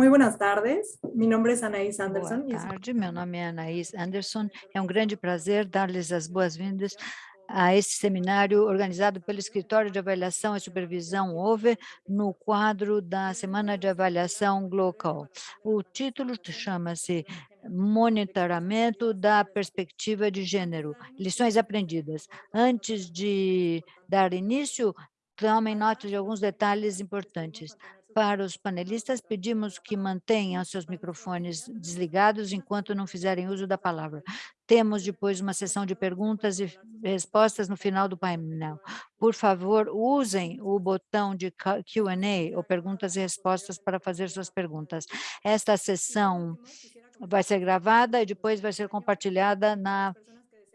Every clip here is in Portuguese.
Muy buenas tardes, mi nombre es Anaís Anderson. Boa tarde, meu nome é Anaís Anderson. É um grande prazer dar-lhes as boas-vindas a esse seminário organizado pelo Escritório de Avaliação e Supervisão OVE, no quadro da Semana de Avaliação Global. O título chama-se Monitoramento da Perspectiva de Gênero, Lições Aprendidas. Antes de dar início, tomem nota de alguns detalhes importantes. Para os panelistas, pedimos que mantenham seus microfones desligados enquanto não fizerem uso da palavra. Temos depois uma sessão de perguntas e respostas no final do painel. Por favor, usem o botão de Q&A ou perguntas e respostas para fazer suas perguntas. Esta sessão vai ser gravada e depois vai ser compartilhada na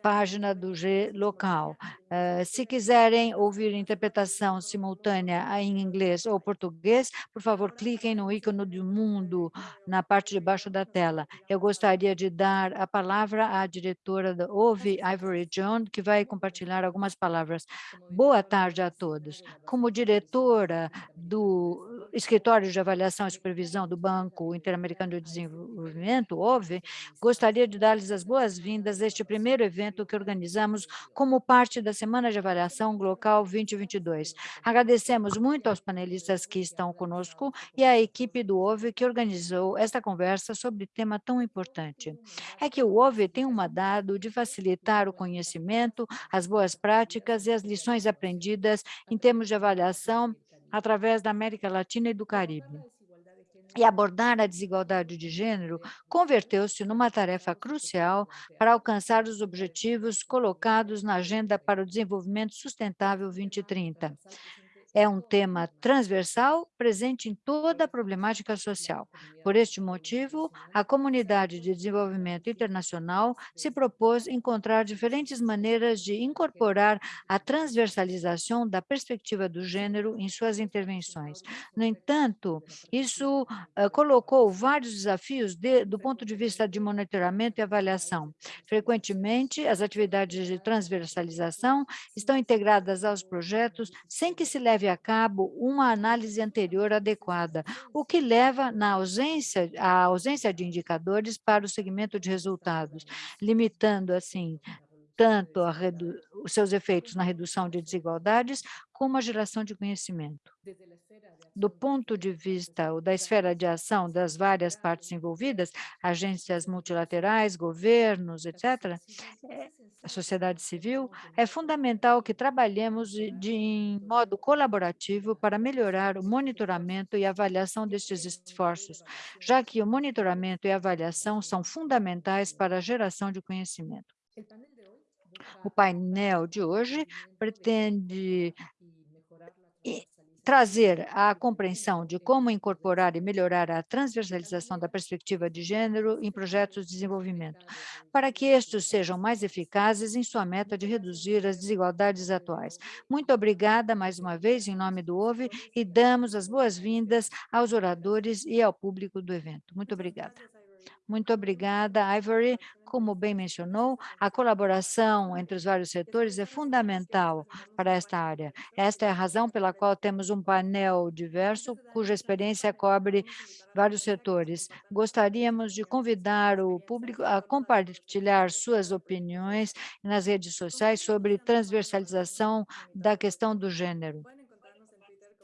página do G local. Uh, se quiserem ouvir interpretação simultânea em inglês ou português, por favor, cliquem no ícone do mundo na parte de baixo da tela. Eu gostaria de dar a palavra à diretora da OVE, Ivory John, que vai compartilhar algumas palavras. Boa tarde a todos. Como diretora do Escritório de Avaliação e Supervisão do Banco Interamericano de Desenvolvimento, OVE, gostaria de dar-lhes as boas-vindas a este primeiro evento que organizamos como parte da Semana de Avaliação Global 2022. Agradecemos muito aos panelistas que estão conosco e à equipe do OVE que organizou esta conversa sobre tema tão importante. É que o OVE tem um mandado de facilitar o conhecimento, as boas práticas e as lições aprendidas em termos de avaliação através da América Latina e do Caribe. E abordar a desigualdade de gênero converteu-se numa tarefa crucial para alcançar os objetivos colocados na Agenda para o Desenvolvimento Sustentável 2030 é um tema transversal, presente em toda a problemática social. Por este motivo, a Comunidade de Desenvolvimento Internacional se propôs encontrar diferentes maneiras de incorporar a transversalização da perspectiva do gênero em suas intervenções. No entanto, isso uh, colocou vários desafios de, do ponto de vista de monitoramento e avaliação. Frequentemente, as atividades de transversalização estão integradas aos projetos sem que se leve leve a cabo uma análise anterior adequada, o que leva na ausência, à ausência de indicadores para o segmento de resultados, limitando, assim, tanto os seus efeitos na redução de desigualdades, como a geração de conhecimento. Do ponto de vista ou da esfera de ação das várias partes envolvidas, agências multilaterais, governos, etc., é, a sociedade civil, é fundamental que trabalhemos de, de em modo colaborativo para melhorar o monitoramento e avaliação destes esforços, já que o monitoramento e avaliação são fundamentais para a geração de conhecimento. O painel de hoje pretende trazer a compreensão de como incorporar e melhorar a transversalização da perspectiva de gênero em projetos de desenvolvimento, para que estes sejam mais eficazes em sua meta de reduzir as desigualdades atuais. Muito obrigada mais uma vez em nome do OVE e damos as boas-vindas aos oradores e ao público do evento. Muito obrigada. Muito obrigada, Ivory. Como bem mencionou, a colaboração entre os vários setores é fundamental para esta área. Esta é a razão pela qual temos um painel diverso, cuja experiência cobre vários setores. Gostaríamos de convidar o público a compartilhar suas opiniões nas redes sociais sobre transversalização da questão do gênero.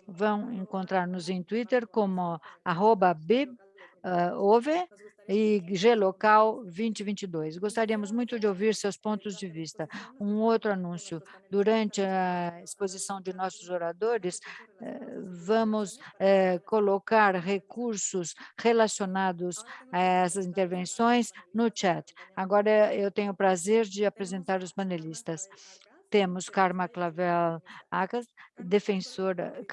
Vão encontrar-nos em Twitter como arroba uh, e G-Local 2022. Gostaríamos muito de ouvir seus pontos de vista. Um outro anúncio, durante a exposição de nossos oradores, eh, vamos eh, colocar recursos relacionados a essas intervenções no chat. Agora eu tenho o prazer de apresentar os panelistas temos Karma Clavel Agas, defensora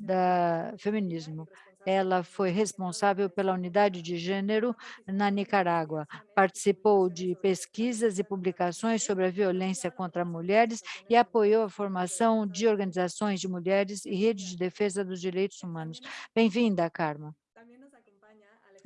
da feminismo. Ela foi responsável pela unidade de gênero na Nicarágua. Participou de pesquisas e publicações sobre a violência contra mulheres e apoiou a formação de organizações de mulheres e redes de defesa dos direitos humanos. Bem-vinda, Karma.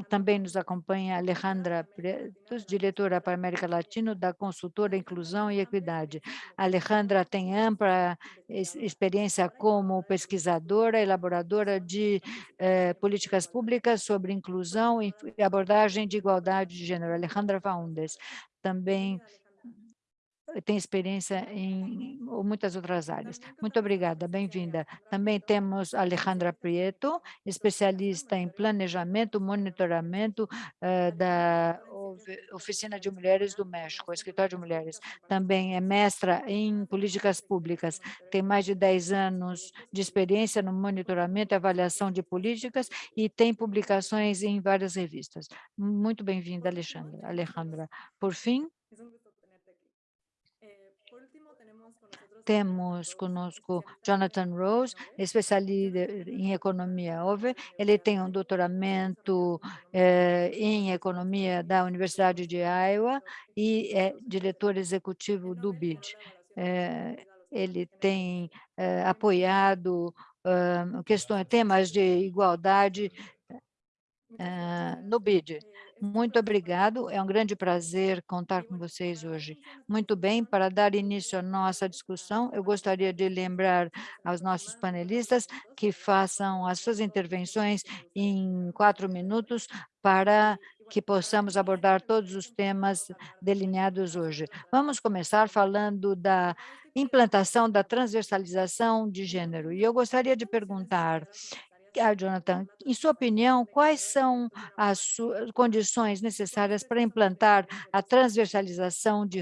Também nos acompanha Alejandra Pretos, diretora para América Latina da consultora Inclusão e Equidade. Alejandra tem ampla experiência como pesquisadora, elaboradora de eh, políticas públicas sobre inclusão e abordagem de igualdade de gênero. Alejandra Faundes também tem experiência em muitas outras áreas. Muito obrigada, bem-vinda. Também temos Alejandra Prieto, especialista em planejamento, monitoramento uh, da Oficina de Mulheres do México, Escritório de Mulheres. Também é mestra em políticas públicas, tem mais de 10 anos de experiência no monitoramento e avaliação de políticas e tem publicações em várias revistas. Muito bem-vinda. Alejandra. Por fim, temos conosco Jonathan Rose, especialista em economia OVE. Ele tem um doutoramento eh, em economia da Universidade de Iowa e é diretor executivo do BID. Eh, ele tem eh, apoiado uh, questões, temas de igualdade uh, no BID. Muito obrigado, é um grande prazer contar com vocês hoje. Muito bem, para dar início à nossa discussão, eu gostaria de lembrar aos nossos panelistas que façam as suas intervenções em quatro minutos para que possamos abordar todos os temas delineados hoje. Vamos começar falando da implantação da transversalização de gênero. E eu gostaria de perguntar ah, Jonathan, em sua opinião, quais são as condições necessárias para implantar a transversalização de,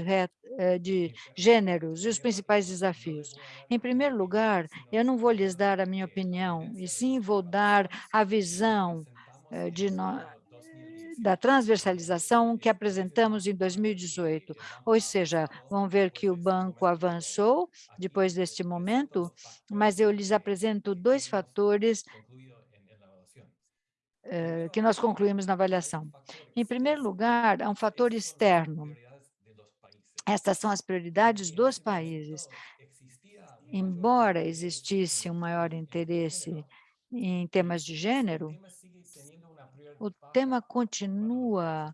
eh, de gêneros e os principais desafios? Em primeiro lugar, eu não vou lhes dar a minha opinião, e sim vou dar a visão eh, de nós da transversalização que apresentamos em 2018. Ou seja, vão ver que o banco avançou depois deste momento, mas eu lhes apresento dois fatores eh, que nós concluímos na avaliação. Em primeiro lugar, há um fator externo. Estas são as prioridades dos países. Embora existisse um maior interesse em temas de gênero, o tema continua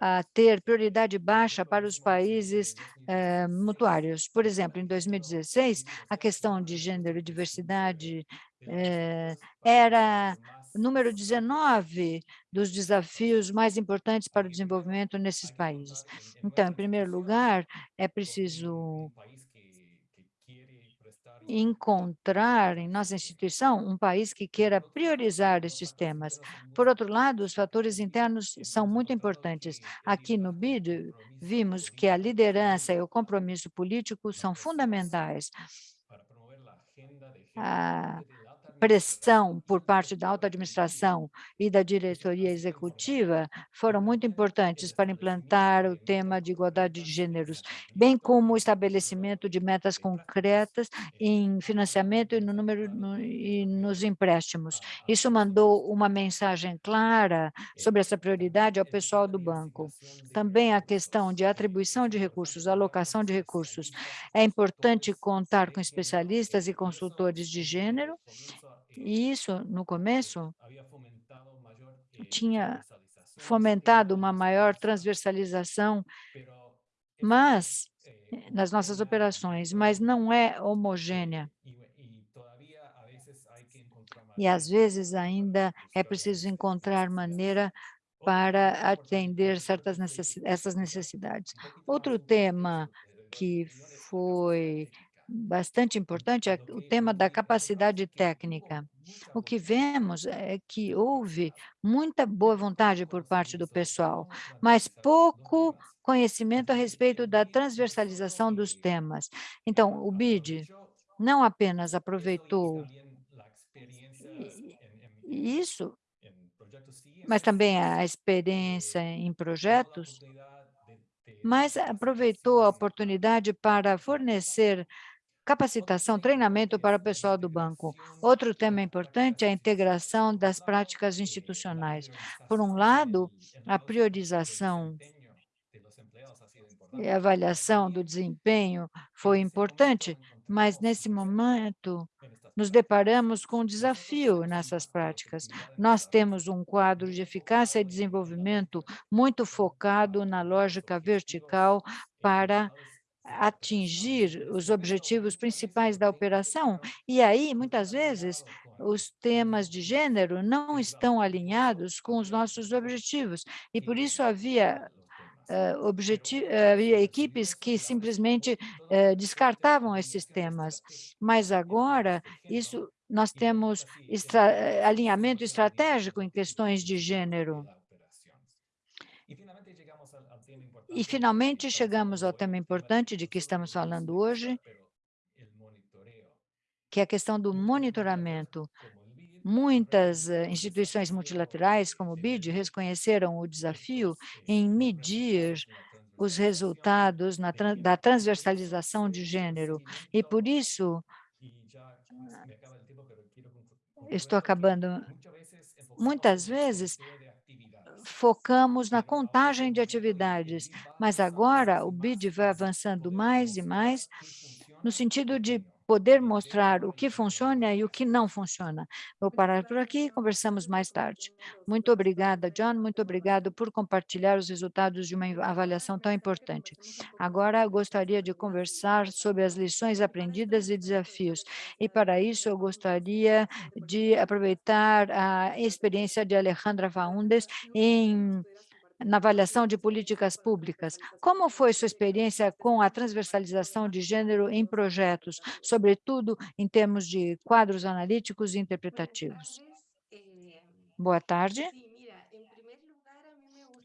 a ter prioridade baixa para os países eh, mutuários. Por exemplo, em 2016, a questão de gênero e diversidade eh, era número 19 dos desafios mais importantes para o desenvolvimento nesses países. Então, em primeiro lugar, é preciso encontrar em nossa instituição um país que queira priorizar estes temas. Por outro lado, os fatores internos são muito importantes. Aqui no BID, vimos que a liderança e o compromisso político são fundamentais. A pressão por parte da alta administração e da diretoria executiva foram muito importantes para implantar o tema de igualdade de gêneros, bem como o estabelecimento de metas concretas em financiamento e, no número, no, e nos empréstimos. Isso mandou uma mensagem clara sobre essa prioridade ao pessoal do banco. Também a questão de atribuição de recursos, alocação de recursos. É importante contar com especialistas e consultores de gênero e isso, no começo, tinha fomentado uma maior transversalização, mas nas nossas operações, mas não é homogênea. E às vezes ainda é preciso encontrar maneira para atender certas necessidades, essas necessidades. Outro tema que foi bastante importante é o tema da capacidade técnica. O que vemos é que houve muita boa vontade por parte do pessoal, mas pouco conhecimento a respeito da transversalização dos temas. Então, o BID não apenas aproveitou isso, mas também a experiência em projetos, mas aproveitou a oportunidade para fornecer capacitação, treinamento para o pessoal do banco. Outro tema importante é a integração das práticas institucionais. Por um lado, a priorização e avaliação do desempenho foi importante, mas nesse momento nos deparamos com um desafio nessas práticas. Nós temos um quadro de eficácia e desenvolvimento muito focado na lógica vertical para atingir os objetivos principais da operação, e aí, muitas vezes, os temas de gênero não estão alinhados com os nossos objetivos, e por isso havia objeti havia equipes que simplesmente, eh, descartavam esses temas, mas agora isso nós temos estra alinhamento estratégico em questões de gênero. E finalmente chegamos ao tema importante de que estamos falando hoje que é a questão do monitoramento. Muitas, eh, instituições multilaterais, como o BID, reconheceram o desafio em medir os resultados na da transversalização de gênero, e por isso estou acabando. Muitas vezes focamos na contagem de atividades, mas agora o BID vai avançando mais e mais no sentido de poder mostrar o que funciona e o que não funciona. Vou parar por aqui e conversamos mais tarde. Muito obrigada, John, muito obrigado por compartilhar os resultados de uma avaliação tão importante. Agora, gostaria de conversar sobre as lições aprendidas e desafios, e para isso eu gostaria de aproveitar a experiência de Alejandra Faundes em na avaliação de políticas públicas. Como foi sua experiência com a transversalização de gênero em projetos, sobretudo em termos de quadros analíticos e interpretativos? Boa tarde.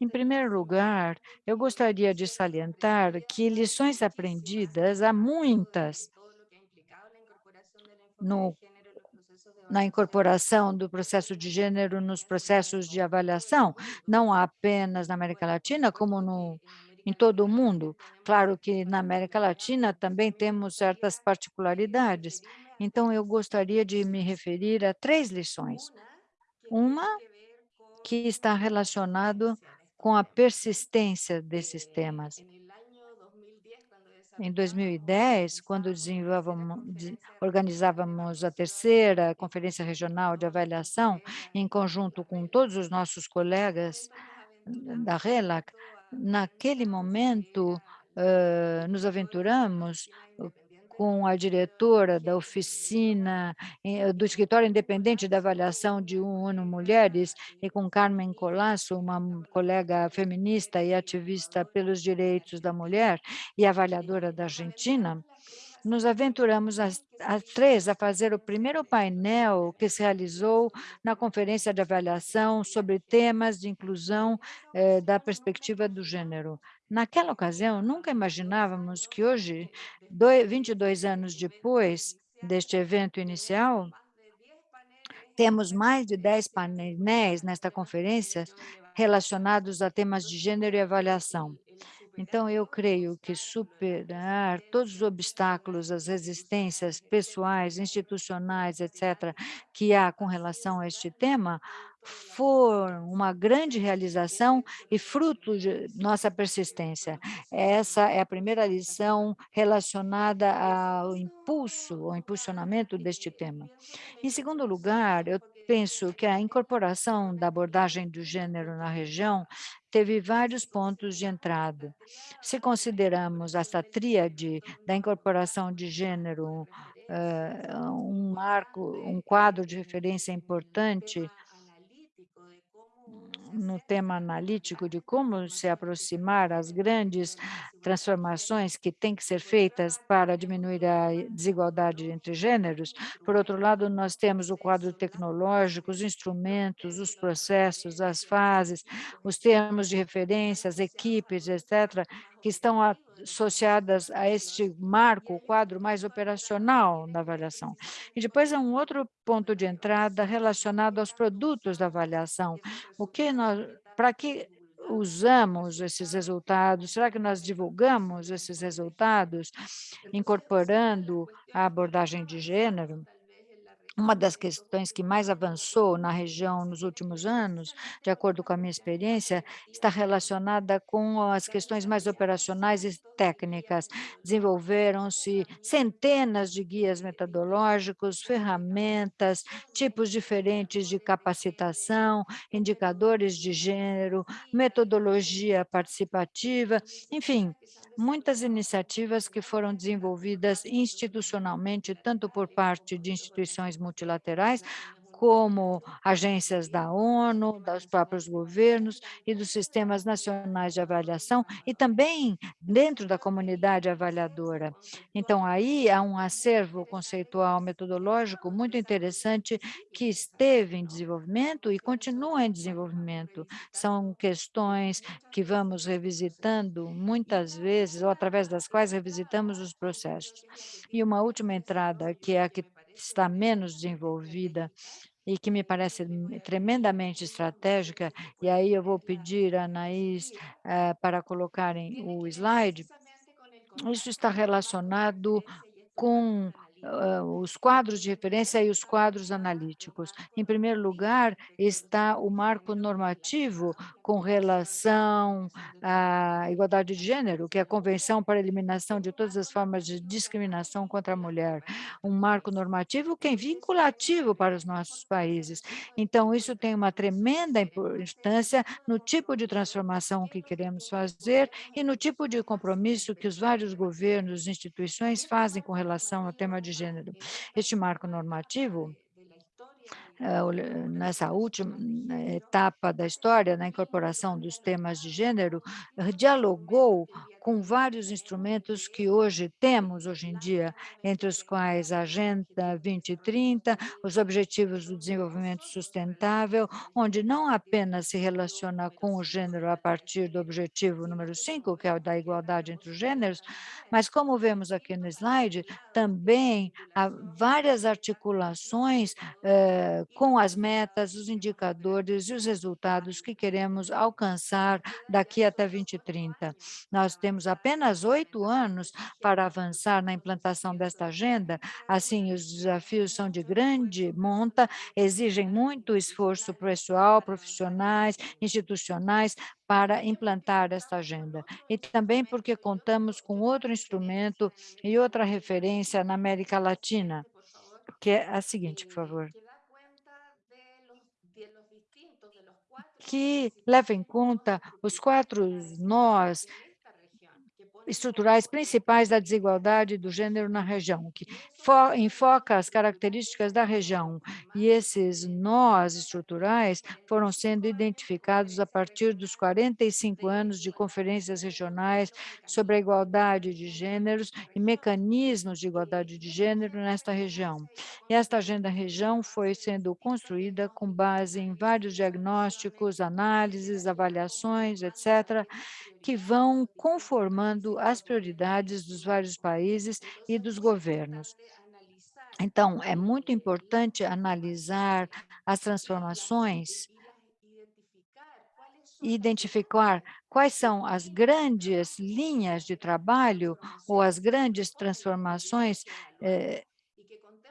Em primeiro lugar, eu gostaria de salientar que lições aprendidas, há muitas no na incorporação do processo de gênero nos processos de avaliação, não apenas na América Latina, como no em todo o mundo. Claro que na América Latina também temos certas particularidades, então eu gostaria de me referir a 3 lições. Uma, que está relacionado com a persistência desses temas. Em 2010, quando organizávamos a terceira Conferência Regional de Avaliação, em conjunto com todos os nossos colegas da RELAC, naquele momento, hã, nos aventuramos com a diretora da oficina do Escritório Independente de Avaliação de ONU Mulheres e com Carmen Colasso, uma colega feminista e ativista pelos direitos da mulher e avaliadora da Argentina, nos aventuramos as três a fazer o primeiro painel que se realizou na conferência de avaliação sobre temas de inclusão eh, da perspectiva do gênero. Naquela ocasião, nunca imaginávamos que hoje, doi, 22 anos depois deste evento inicial, temos mais de 10 painéis nesta conferência relacionados a temas de gênero e avaliação. Então, eu creio que superar todos os obstáculos, as resistências pessoais, institucionais, etc., que há com relação a este tema, foram uma grande realização e fruto de nossa persistência. Essa é a primeira lição relacionada ao impulso, ao impulsionamento deste tema. Em segundo lugar, eu penso que a incorporação da abordagem do gênero na região teve vários pontos de entrada. Se consideramos essa tríade da incorporação de gênero, uh, um marco, um quadro de referência importante, no tema analítico de como se aproximar às grandes transformações que têm que ser feitas para diminuir a desigualdade entre gêneros. Por outro lado, nós temos o quadro tecnológico, os instrumentos, os processos, as fases, os termos de referência, as equipes, etc., que estão associadas a este marco, o quadro mais operacional da avaliação. E depois há um outro ponto de entrada relacionado aos produtos da avaliação. O que nós, para que usamos esses resultados? Será que nós divulgamos esses resultados, incorporando a abordagem de gênero? Uma das questões que mais avançou na região nos últimos anos, de acordo com a minha experiência, está relacionada com as questões mais operacionais e técnicas. Desenvolveram-se centenas de guias metodológicos, ferramentas, tipos diferentes de capacitação, indicadores de gênero, metodologia participativa, enfim, muitas iniciativas que foram desenvolvidas institucionalmente, tanto por parte de instituições multilaterais, como agências da ONU, dos próprios governos e dos sistemas nacionais de avaliação, e também dentro da comunidade avaliadora. Então, aí há um acervo conceitual metodológico muito interessante que esteve em desenvolvimento e continua em desenvolvimento. São questões que vamos revisitando muitas vezes, ou através das quais revisitamos os processos. E uma última entrada, que é a que está menos desenvolvida e que me parece tremendamente estratégica, e aí eu vou pedir a Anaís eh, para colocarem o slide, isso está relacionado com hã, os quadros de referência e os quadros analíticos. Em primeiro lugar, está o marco normativo com relação à igualdade de gênero, que é a Convenção para a Eliminação de Todas as Formas de Discriminação contra a Mulher. Um marco normativo que é vinculativo para os nossos países. Então, isso tem uma tremenda importância no tipo de transformação que queremos fazer e no tipo de compromisso que os vários governos e instituições fazem com relação ao tema de gênero. Este marco normativo nessa última né, etapa da história, na incorporação dos temas de gênero, dialogou com vários instrumentos que hoje temos, hoje em dia, entre os quais a Agenda 2030, os Objetivos do Desenvolvimento Sustentável, onde não apenas se relaciona com o gênero a partir do objetivo número 5, que é o da igualdade entre os gêneros, mas como vemos aqui no slide, também há várias articulações eh, com as metas, os indicadores e os resultados que queremos alcançar daqui até 2030. Nós temos apenas oito anos para avançar na implantação desta agenda, assim, os desafios são de grande monta, exigem muito esforço pessoal, profissionais, institucionais, para implantar esta agenda. E também porque contamos com outro instrumento e outra referência na América Latina, que é a seguinte, por favor. que leva em conta os quatro nós estruturais principais da desigualdade do gênero na região, que fo enfoca as características da região. E esses nós estruturais foram sendo identificados a partir dos 45 anos de conferências regionais sobre a igualdade de gêneros e mecanismos de igualdade de gênero nesta região. E esta agenda região foi sendo construída com base em vários diagnósticos, análises, avaliações, etc., que vão conformando as prioridades dos vários países e dos governos. Então, é muito importante analisar as transformações e identificar quais são as grandes linhas de trabalho ou as grandes transformações eh,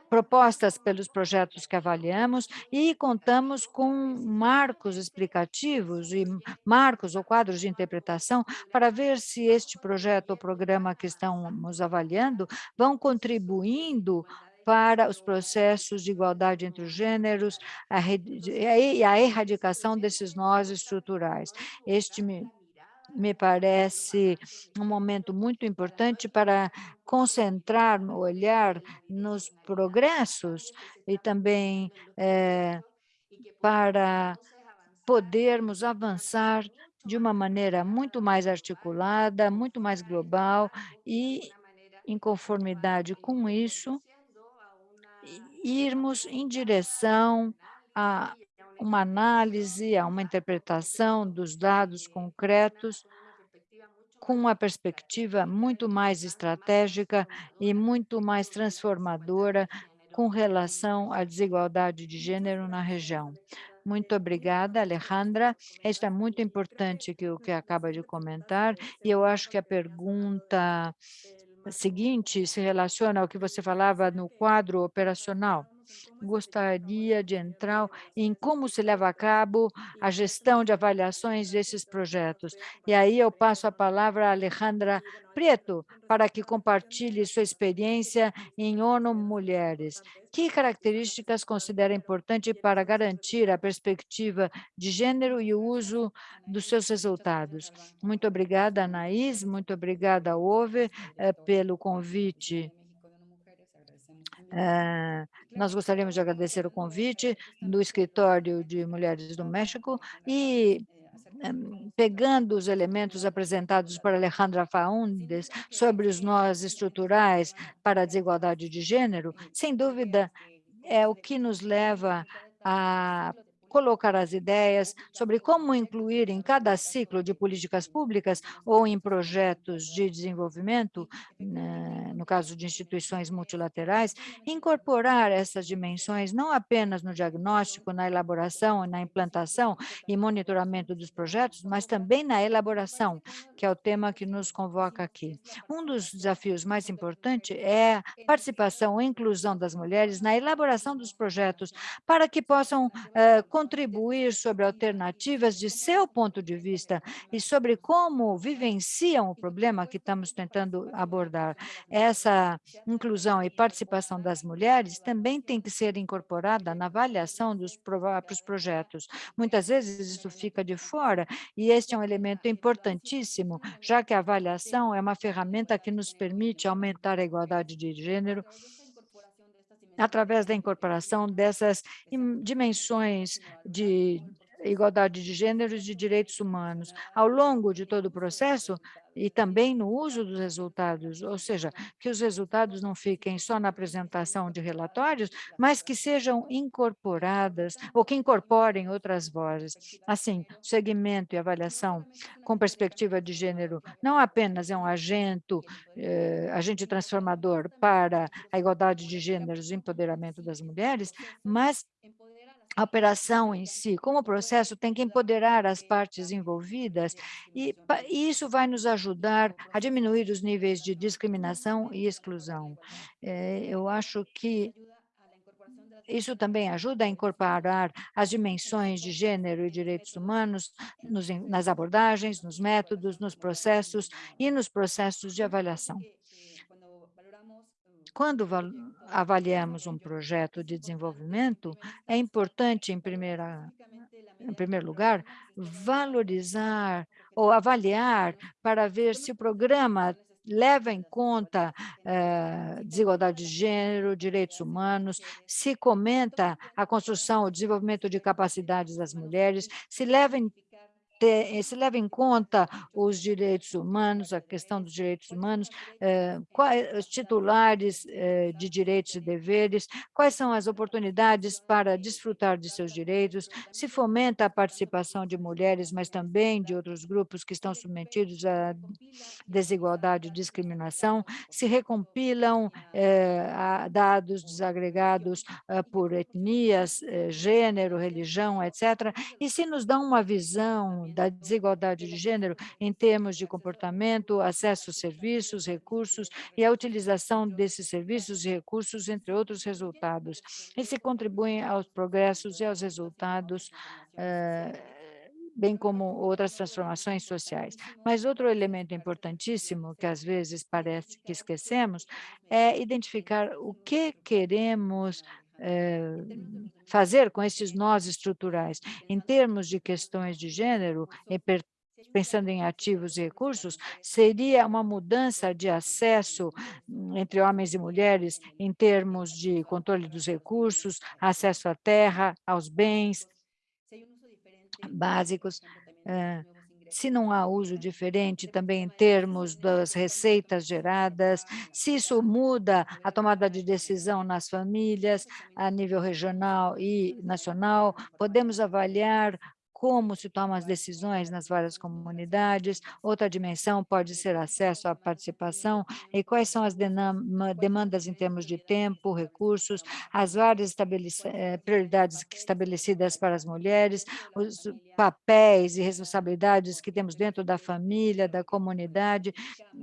propostas pelos projetos que avaliamos e contamos com marcos explicativos e marcos ou quadros de interpretação para ver se este projeto ou programa que estamos avaliando vão contribuindo para os processos de igualdade entre os gêneros e a erradicação desses nós estruturais. Este me parece um momento muito importante para concentrar o olhar nos progressos e também eh, para podermos avançar de uma maneira muito mais articulada, muito mais global e, em conformidade com isso, irmos em direção a uma análise, a uma interpretação dos dados concretos com uma perspectiva muito mais estratégica e muito mais transformadora com relação à desigualdade de gênero na região. Muito obrigada, Alejandra. Isso é muito importante que o que acaba de comentar, e eu acho que a pergunta seguinte se relaciona ao que você falava no quadro operacional gostaria de entrar em como se leva a cabo a gestão de avaliações desses projetos. E aí eu passo a palavra a Alejandra Prieto, para que compartilhe sua experiência em ONU Mulheres. Que características considera importante para garantir a perspectiva de gênero e o uso dos seus resultados? Muito obrigada, Anaís, muito obrigada, Ove, eh, pelo convite eh, nós gostaríamos de agradecer o convite do Escritório de Mulheres do México e pegando os elementos apresentados por Alejandra Faundes sobre os nós estruturais para a desigualdade de gênero, sem dúvida, é o que nos leva a colocar as ideias sobre como incluir em cada ciclo de políticas públicas ou em projetos de desenvolvimento, né, no caso de instituições multilaterais, incorporar essas dimensões não apenas no diagnóstico, na elaboração, na implantação e monitoramento dos projetos, mas também na elaboração, que é o tema que nos convoca aqui. Um dos desafios mais importantes é a participação e inclusão das mulheres na elaboração dos projetos para que possam uh, contribuir sobre alternativas de seu ponto de vista e sobre como vivenciam o problema que estamos tentando abordar. Essa inclusão e participação das mulheres também tem que ser incorporada na avaliação dos próprios projetos. Muitas vezes isso fica de fora e este é um elemento importantíssimo, já que a avaliação é uma ferramenta que nos permite aumentar a igualdade de gênero através da incorporação dessas dimensões de igualdade de gêneros e direitos humanos. Ao longo de todo o processo, e também no uso dos resultados, ou seja, que os resultados não fiquem só na apresentação de relatórios, mas que sejam incorporadas ou que incorporem outras vozes. Assim, segmento e avaliação com perspectiva de gênero não apenas é um agente, eh, agente transformador para a igualdade de gêneros e empoderamento das mulheres, mas a operação em si, como processo, tem que empoderar as partes envolvidas e, isso vai nos ajudar a diminuir os níveis de discriminação e exclusão. É, eu acho que isso também ajuda a incorporar as dimensões de gênero e direitos humanos nos, nas abordagens, nos métodos, nos processos e nos processos de avaliação. Quando avaliamos um projeto de desenvolvimento, é importante, em, primeira, em primeiro lugar, valorizar ou avaliar para ver se o programa leva em conta eh, desigualdade de gênero, direitos humanos, se comenta a construção, o desenvolvimento de capacidades das mulheres, se leva em eh, se leva em conta os direitos humanos, a questão dos direitos humanos, eh, quais os titulares eh, de direitos e deveres, quais são as oportunidades para desfrutar de seus direitos, se fomenta a participação de mulheres, mas também de outros grupos que estão submetidos à desigualdade e discriminação, se recompilam dados desagregados por etnias, gênero, religião, etc., e se nos dão uma visão da desigualdade de gênero em termos de comportamento, acesso a serviços, recursos e a utilização desses serviços e recursos, entre outros resultados. E se contribuem aos progressos e aos resultados eh, bem como outras transformações sociais. Mas outro elemento importantíssimo, que às vezes parece que esquecemos, é identificar o que queremos eh, fazer com esses nós estruturais. Em termos de questões de gênero, pensando em ativos e recursos, seria uma mudança de acesso hum, entre homens e mulheres em termos de controle dos recursos, acesso à terra, aos bens básicos, se não há uso diferente também em termos das receitas geradas, se isso muda a tomada de decisão nas famílias, a nível regional e nacional, podemos avaliar como se tomam as decisões nas várias comunidades, outra dimensão pode ser acesso à participação e quais são as demandas em termos de tempo, recursos, as várias eh, prioridades estabelecidas para as mulheres, os papéis e responsabilidades que temos dentro da família, da comunidade,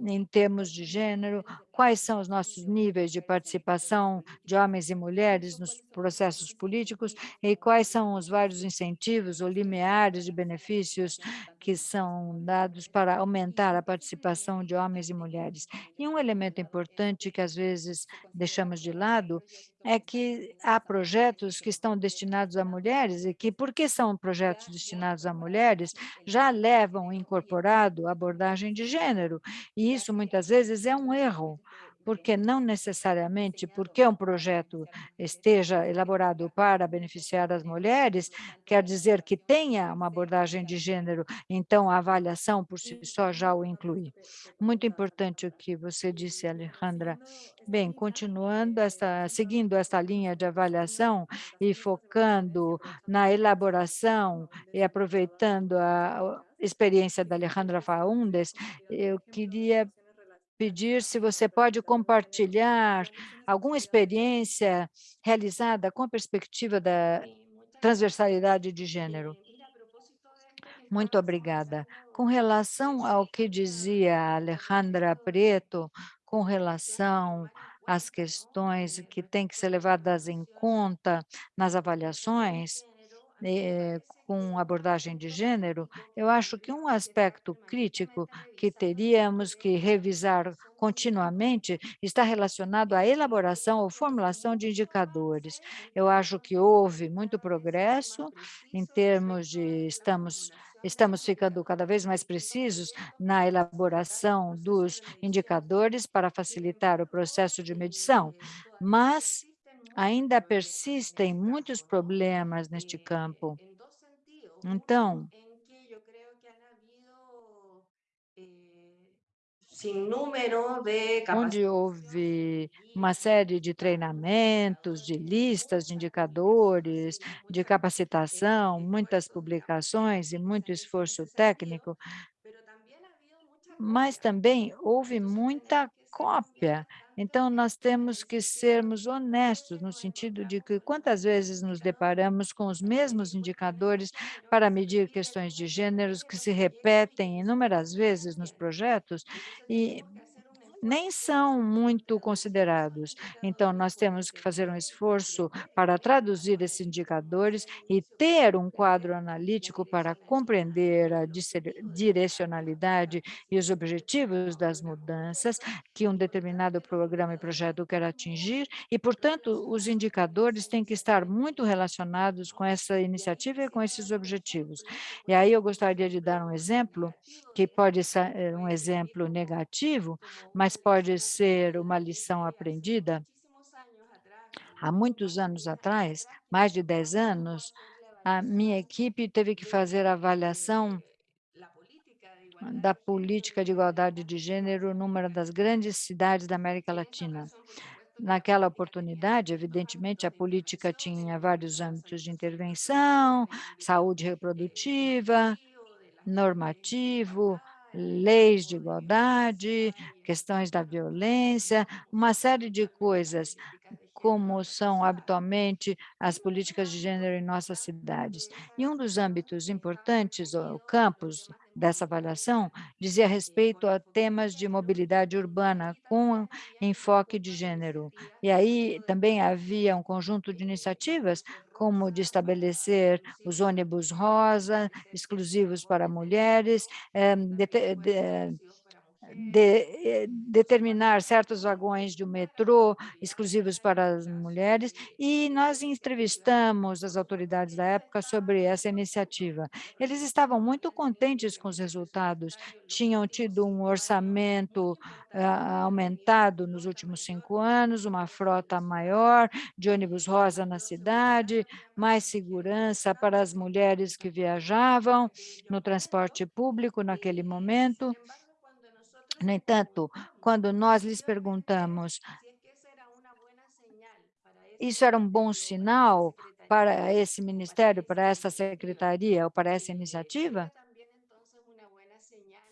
em termos de gênero, quais são os nossos níveis de participação de homens e mulheres nos processos políticos e quais são os vários incentivos ou limiares de benefícios que são dados para aumentar a participação de homens e mulheres. E um elemento importante que às vezes deixamos de lado é que há projetos que estão destinados a mulheres e que, porque são projetos destinados a mulheres, já levam incorporado abordagem de gênero, e isso muitas vezes é um erro, porque não necessariamente porque um projeto esteja elaborado para beneficiar as mulheres, quer dizer que tenha uma abordagem de gênero, então a avaliação por si só já o inclui. Muito importante o que você disse, Alejandra. Bem, continuando esta, seguindo esta linha de avaliação e focando na elaboração e aproveitando a experiência da Alejandra Faundes, eu queria pedir se você pode compartilhar alguma experiência realizada com a perspectiva da transversalidade de gênero. Muito obrigada. Com relação ao que dizia Alejandra Preto, com relação às questões que têm que ser levadas em conta nas avaliações, eh, com abordagem de gênero, eu acho que um aspecto crítico que teríamos que revisar continuamente está relacionado à elaboração ou formulação de indicadores. Eu acho que houve muito progresso em termos de estamos estamos ficando cada vez mais precisos na elaboração dos indicadores para facilitar o processo de medição, mas ainda persistem muitos problemas neste campo. Então, onde houve uma série de treinamentos, de listas de indicadores, de capacitação, muitas publicações e muito esforço técnico, mas também houve muita cópia. Então, nós temos que sermos honestos, no sentido de que quantas vezes nos deparamos com os mesmos indicadores para medir questões de gêneros que se repetem inúmeras vezes nos projetos e nem são muito considerados. Então, nós temos que fazer um esforço para traduzir esses indicadores e ter um quadro analítico para compreender a direcionalidade e os objetivos das mudanças que um determinado programa e projeto quer atingir e, portanto, os indicadores têm que estar muito relacionados com essa iniciativa e com esses objetivos. E aí eu gostaria de dar um exemplo, que pode ser um exemplo negativo, pode ser uma lição aprendida. Há muitos anos atrás, mais de 10 anos, a minha equipe teve que fazer a avaliação da política de igualdade de gênero numa das grandes cidades da América Latina. Naquela oportunidade, evidentemente, a política tinha vários âmbitos de intervenção, saúde reprodutiva, normativo, leis de igualdade, questões da violência, uma série de coisas, como são habitualmente as políticas de gênero em nossas cidades. E um dos âmbitos importantes, o campus dessa avaliação, dizia respeito a temas de mobilidade urbana com enfoque de gênero. E aí também havia um conjunto de iniciativas, como de estabelecer os ônibus rosa, exclusivos para mulheres, eh, de, de, de, eh, determinar certos vagões de um metrô exclusivos para as mulheres, e nós entrevistamos as autoridades da época sobre essa iniciativa. Eles estavam muito contentes com os resultados, tinham tido um orçamento uh, aumentado nos últimos cinco anos, uma frota maior de ônibus rosa na cidade, mais segurança para as mulheres que viajavam no transporte público naquele momento, no entanto, quando nós lhes perguntamos isso era um bom sinal para esse ministério, para essa secretaria ou para essa iniciativa?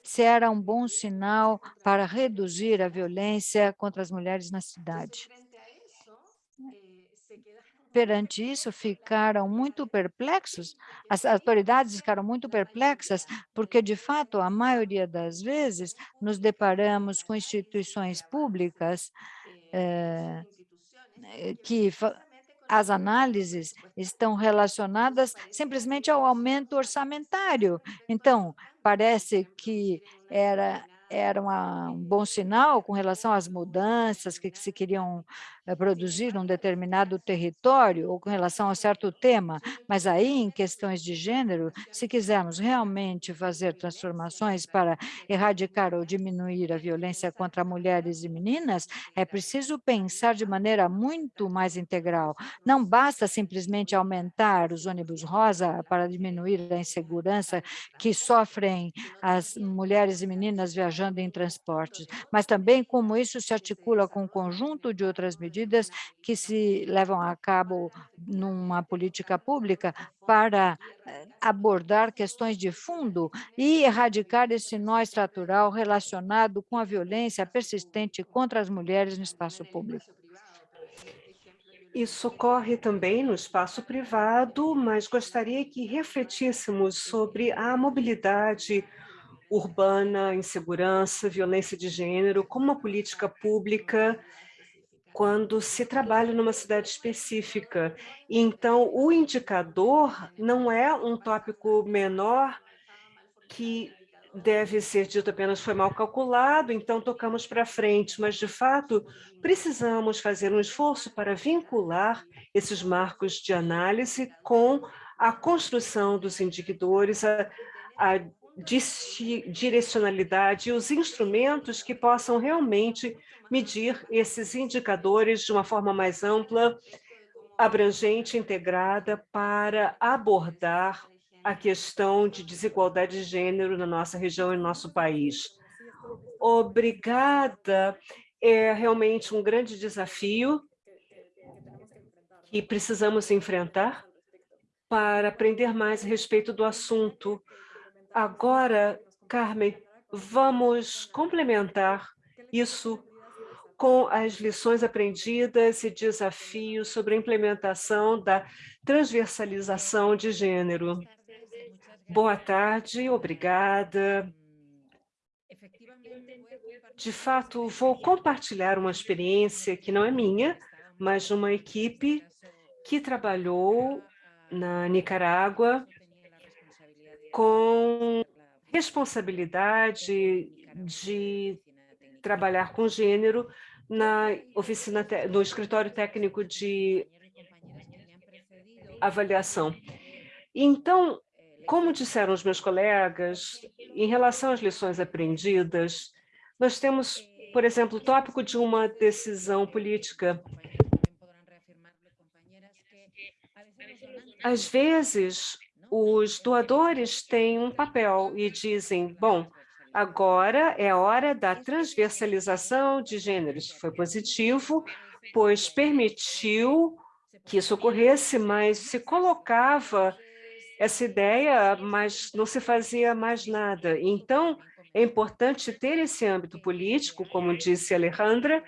Se era um bom sinal para reduzir a violência contra as mulheres na cidade. Perante isso, ficaram muito perplexos, as autoridades ficaram muito perplexas, porque, de fato, a maioria das vezes, nos deparamos com instituições públicas eh, que as análises estão relacionadas simplesmente ao aumento orçamentário. Então, parece que era era uma, um bom sinal com relação às mudanças que, que se queriam é, produzir num determinado território ou com relação a certo tema, mas aí, em questões de gênero, se quisermos realmente fazer transformações para erradicar ou diminuir a violência contra mulheres e meninas, é preciso pensar de maneira muito mais integral. Não basta simplesmente aumentar os ônibus rosa para diminuir a insegurança que sofrem as mulheres e meninas viajando em transportes, mas também como isso se articula com um conjunto de outras medidas medidas que se levam a cabo numa política pública para eh, abordar questões de fundo e erradicar esse nó estrutural relacionado com a violência persistente contra as mulheres no espaço público. Isso ocorre também no espaço privado, mas gostaria que refletíssemos sobre a mobilidade urbana, insegurança, violência de gênero, como uma política pública quando se trabalha numa cidade específica. Então, o indicador não é um tópico menor que deve ser dito apenas foi mal calculado, então tocamos para frente, mas, de fato, precisamos fazer um esforço para vincular esses marcos de análise com a construção dos indicadores, a, a direcionalidade e os instrumentos que possam realmente medir esses indicadores de uma forma mais ampla, abrangente, integrada, para abordar a questão de desigualdade de gênero na nossa região e no nosso país. Obrigada. É realmente um grande desafio que precisamos enfrentar para aprender mais a respeito do assunto. Agora, Carmen, vamos complementar isso com as lições aprendidas e desafios sobre a implementação da transversalização de gênero. Boa tarde, obrigada. De fato, vou compartilhar uma experiência que não é minha, mas de uma equipe que trabalhou na Nicarágua com responsabilidade de trabalhar com gênero na oficina, no escritório técnico de avaliação. Então, como disseram os meus colegas, em relação às lições aprendidas, nós temos, por exemplo, o tópico de uma decisão política. Às vezes, os doadores têm um papel e dizem, bom, agora é a hora da transversalização de gêneros. Foi positivo, pois permitiu que isso ocorresse, mas se colocava essa ideia, mas não se fazia mais nada. Então, é importante ter esse âmbito político, como disse Alejandra,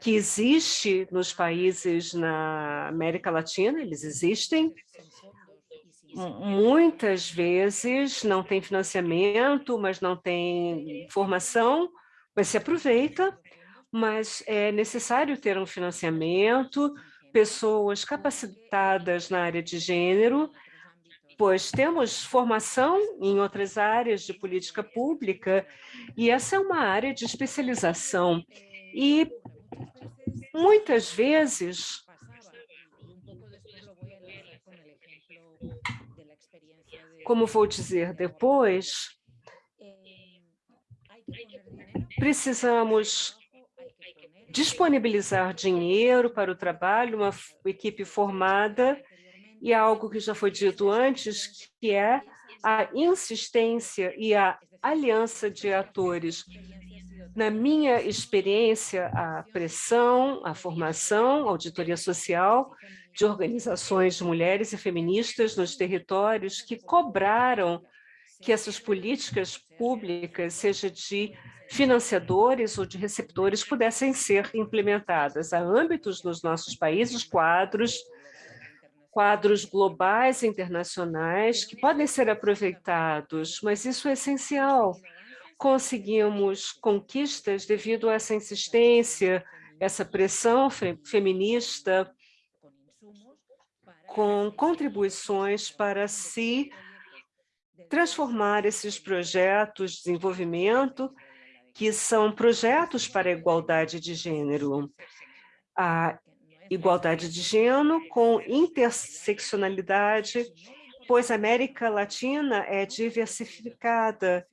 que existe nos países na América Latina, eles existem, muitas vezes não tem financiamento, mas não tem formação, mas se aproveita, mas é necessário ter um financiamento, pessoas capacitadas na área de gênero, pois temos formação em outras áreas de política pública, e essa é uma área de especialização. E muitas vezes Como vou dizer depois, precisamos disponibilizar dinheiro para o trabalho, uma equipe formada, e algo que já foi dito antes, que é a insistência e a aliança de atores. Na minha experiência, a pressão, a formação, a auditoria social de organizações de mulheres e feministas nos territórios que cobraram que essas políticas públicas, seja de financiadores ou de receptores, pudessem ser implementadas. Há âmbitos nos nossos países, quadros quadros globais e internacionais que podem ser aproveitados, mas isso é essencial. Conseguimos conquistas devido a essa insistência, essa pressão feminista, com contribuições para se transformar esses projetos de desenvolvimento, que são projetos para a igualdade de gênero. A igualdade de gênero com interseccionalidade, pois a América Latina é diversificada,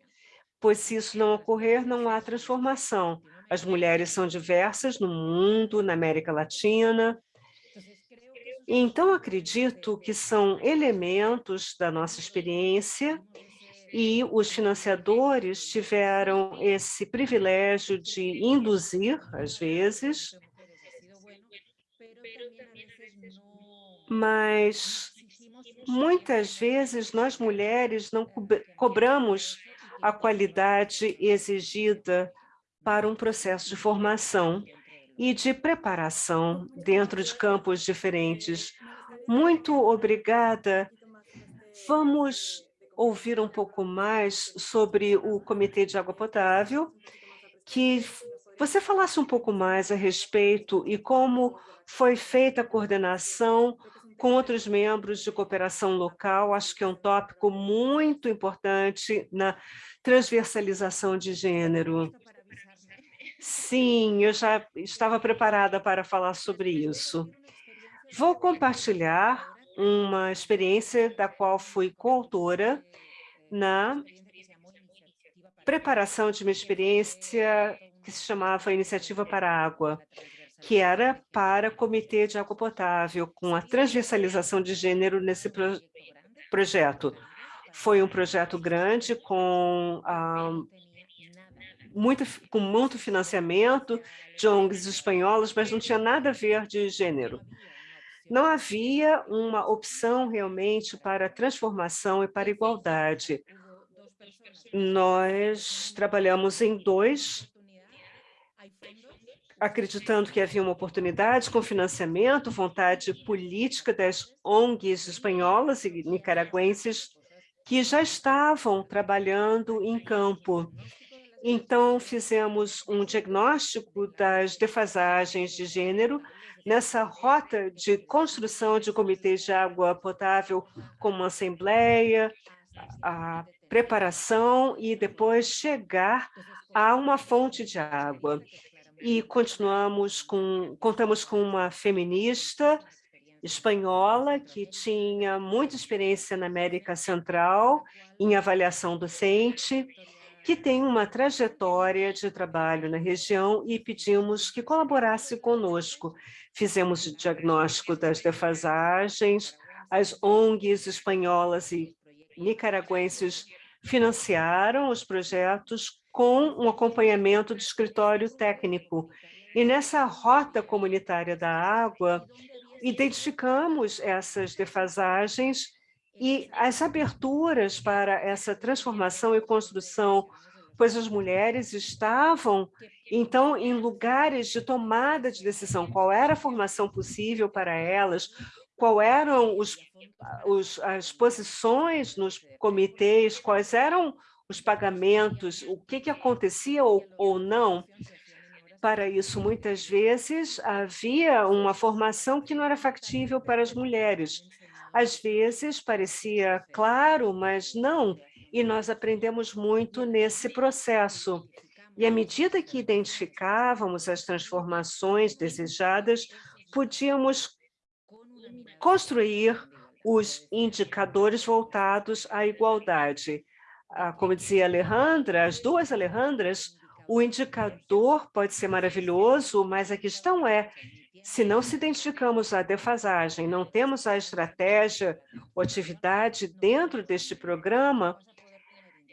pois se isso não ocorrer, não há transformação. As mulheres são diversas no mundo, na América Latina, então, acredito que são elementos da nossa experiência e os financiadores tiveram esse privilégio de induzir, às vezes, mas muitas vezes nós mulheres não cobramos a qualidade exigida para um processo de formação e de preparação dentro de campos diferentes. Muito obrigada. Vamos ouvir um pouco mais sobre o Comitê de Água Potável, que você falasse um pouco mais a respeito e como foi feita a coordenação com outros membros de cooperação local, acho que é um tópico muito importante na transversalização de gênero. Sim, eu já estava preparada para falar sobre isso. Vou compartilhar uma experiência da qual fui coautora na preparação de uma experiência que se chamava Iniciativa para a Água, que era para Comitê de Água Potável, com a transversalização de gênero nesse pro projeto. Foi um projeto grande com ah, muito, com muito financiamento de ONGs espanholas, mas não tinha nada a ver de gênero. Não havia uma opção realmente para transformação e para igualdade. Nós trabalhamos em dois, acreditando que havia uma oportunidade com financiamento, vontade política das ONGs espanholas e nicaragüenses que já estavam trabalhando em campo então, fizemos um diagnóstico das defasagens de gênero nessa rota de construção de comitês de água potável como assembleia, a preparação e depois chegar a uma fonte de água. E continuamos com, contamos com uma feminista espanhola que tinha muita experiência na América Central em avaliação docente, que tem uma trajetória de trabalho na região e pedimos que colaborasse conosco. Fizemos o diagnóstico das defasagens, as ONGs espanholas e nicaragüenses financiaram os projetos com um acompanhamento de escritório técnico. E nessa rota comunitária da água, identificamos essas defasagens e as aberturas para essa transformação e construção, pois as mulheres estavam, então, em lugares de tomada de decisão, qual era a formação possível para elas, qual eram os, os, as posições nos comitês, quais eram os pagamentos, o que, que acontecia ou, ou não. Para isso, muitas vezes, havia uma formação que não era factível para as mulheres, às vezes parecia claro, mas não, e nós aprendemos muito nesse processo. E à medida que identificávamos as transformações desejadas, podíamos construir os indicadores voltados à igualdade. Ah, como dizia Alejandra, as duas Alejandras, o indicador pode ser maravilhoso, mas a questão é se não se identificamos a defasagem, não temos a estratégia ou atividade dentro deste programa,